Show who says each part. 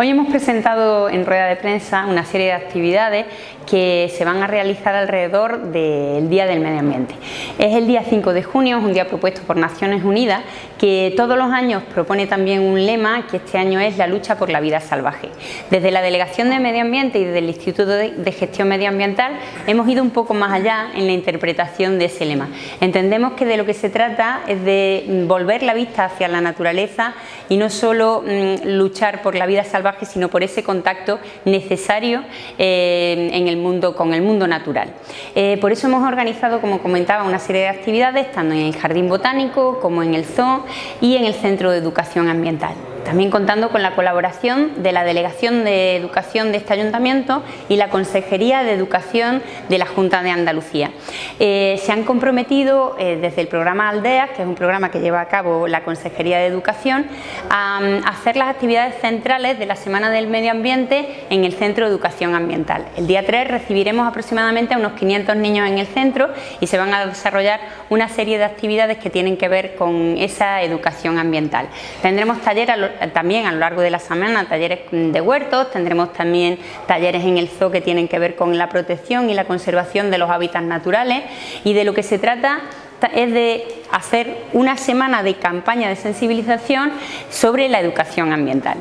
Speaker 1: Hoy hemos presentado en rueda de prensa una serie de actividades que se van a realizar alrededor del Día del Medio Ambiente. Es el día 5 de junio, es un día propuesto por Naciones Unidas que todos los años propone también un lema que este año es la lucha por la vida salvaje. Desde la Delegación de Medio Ambiente y desde el Instituto de Gestión Medioambiental hemos ido un poco más allá en la interpretación de ese lema. Entendemos que de lo que se trata es de volver la vista hacia la naturaleza y no solo mm, luchar por la vida salvaje, sino por ese contacto necesario eh, en el mundo, con el mundo natural. Eh, por eso hemos organizado, como comentaba, una serie de actividades, tanto en el Jardín Botánico como en el Zoo y en el Centro de Educación Ambiental también contando con la colaboración de la Delegación de Educación de este Ayuntamiento y la Consejería de Educación de la Junta de Andalucía. Eh, se han comprometido eh, desde el programa Aldeas, que es un programa que lleva a cabo la Consejería de Educación, a, hacer las actividades centrales de la Semana del Medio Ambiente en el Centro de Educación Ambiental. El día 3 recibiremos aproximadamente a unos 500 niños en el centro y se van a desarrollar una serie de actividades que tienen que ver con esa educación ambiental. Tendremos talleres también a lo largo de la semana talleres de huertos, tendremos también talleres en el zoo que tienen que ver con la protección y la conservación de los hábitats naturales y de lo que se trata es de hacer una semana de campaña de sensibilización sobre la educación ambiental.